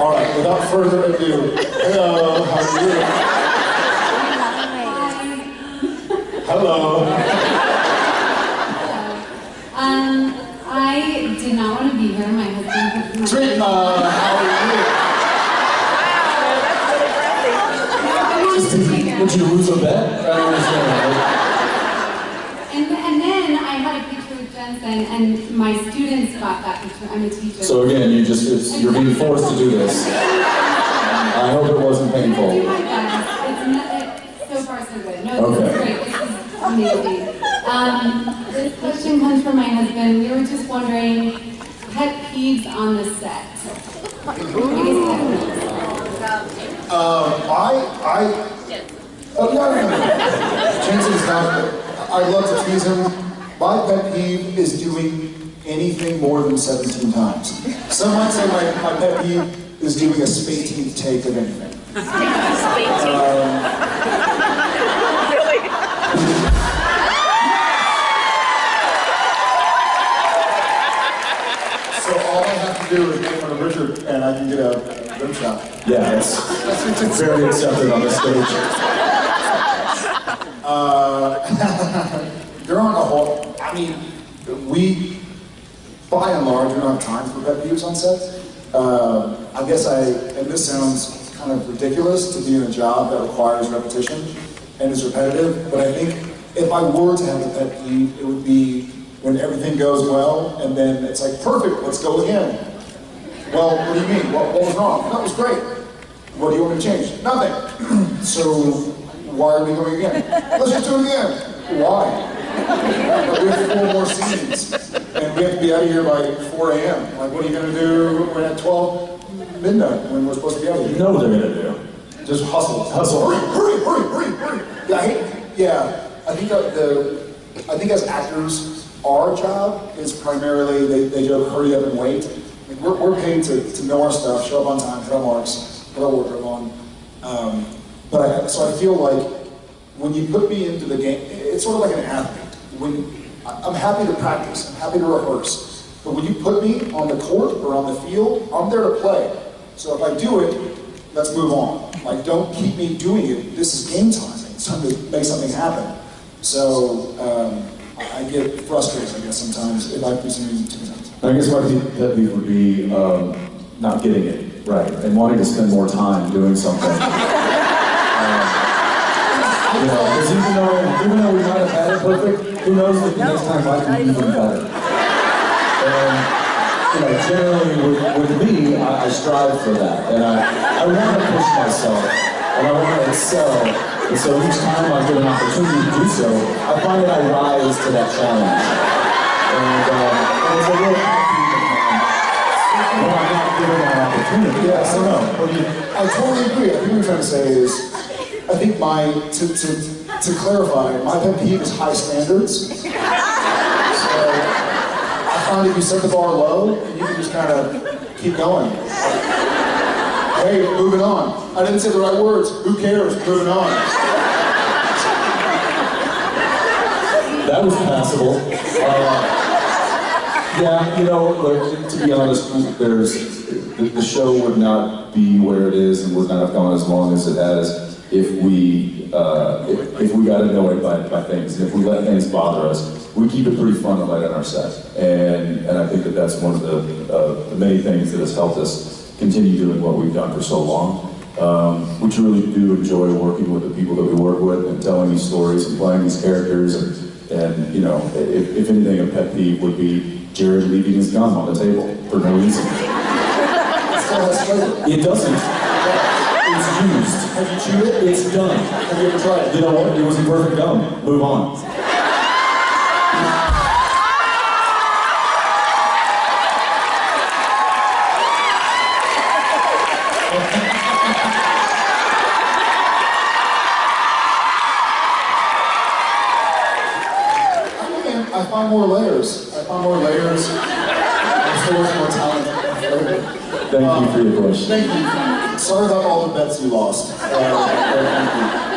All right, without further ado, hello, how are you? Hello. Um, I did not want to be here. My husband. Trina, how are you? Wow, Just Would you lose a bet? I don't understand. And, and then I had a picture with Jensen, and my students got that picture. I'm a teacher. So again, you just, it's, you're being forced to do this. I hope it wasn't I'm do painful. my best. It's not, it, so far so good. No, this is great. This is amazing. Um, this question comes from my husband. We were just wondering, pet peeves on the set. Um, I, I, oh, no, no, no. Jensen's not, I love to tease him. My pet peeve is doing anything more than 17 times. Some might say my, my pet peeve is doing a spateenth take of anything. Really So all I have to do is fun of Richard and I can get a rim shot. Yeah, it's, it's very accepted on this stage. There aren't a whole, I mean, we, by and large, we don't have time for pet peeves on set. Uh, I guess I, and this sounds kind of ridiculous to be in a job that requires repetition and is repetitive, but I think if I were to have a pet peeve, it would be when everything goes well and then it's like, perfect, let's go again. Well, what do you mean? What, what was wrong? That was great. What do you want to change? Nothing. so why are we going again? Let's just do it again. Why? We have four more scenes, and we have to be out of here by 4 a.m. Like, what are you going to do when at 12 midnight when we're supposed to be out of here. You know what they're gonna do. Just hustle, Hustle. Hurry, hurry, hurry, hurry, hurry. Yeah, I hate, yeah. I think that the, I think as actors, our job is primarily they, they joke, hurry up and wait. Like, we're, we're paid to, to know our stuff, show up on time, hit our marks, put our wardrobe on. Um, but I, so I feel like when you put me into the game, it's sort of like an athlete. When I- I'm happy to practice, I'm happy to rehearse, but when you put me on the court or on the field, I'm there to play. So if I do it, let's move on. Like, don't keep me doing it. This is game time. It's time to make something happen. So um, I I get frustrated, I guess, sometimes if I do something too many times. I guess my pe- pet peeve would be um, not getting it right and wanting to spend more time doing something. Know, because even though, even though we might have had it perfect, who knows if the next time might be even better. And, you know, generally with, with me, I, I strive for that. And I, I want to push myself and I want to excel. And so each time I get an opportunity to do so, I find that I rise to that challenge. And, uh, and it's a real when I'm not given that opportunity. Yeah, I know. I totally agree. I think what I'm trying to say is, I think my, to, to, to clarify, my pet peeve is high standards. So I find if you set the bar low, you can just kind of keep going. Hey, moving on. I didn't say the right words. Who cares? Moving on. That was passable. Uh, yeah, you know, like, to be honest, there's the, the show would not be where it is and would not have gone as long as it has if we uh, if, if we got annoyed by, by things and if we let things bother us. We keep it pretty fun and light on our set, and and I think that that's one of the, uh, the many things that has helped us continue doing what we've done for so long. Um, we truly do enjoy working with the people that we work with and telling these stories and playing these characters and, and you know, if, if anything, a pet peeve would be Jared leaving his gum on the table for no reason. It doesn't. It's used. Have you chewed it? It's done. Have you ever tried it? You know what? It was a perfect gum. Move on. I find more layers. I find more layers. I'm still with more talent. Thank you for your question. Thank you. Sorry about all the bets you lost. Uh.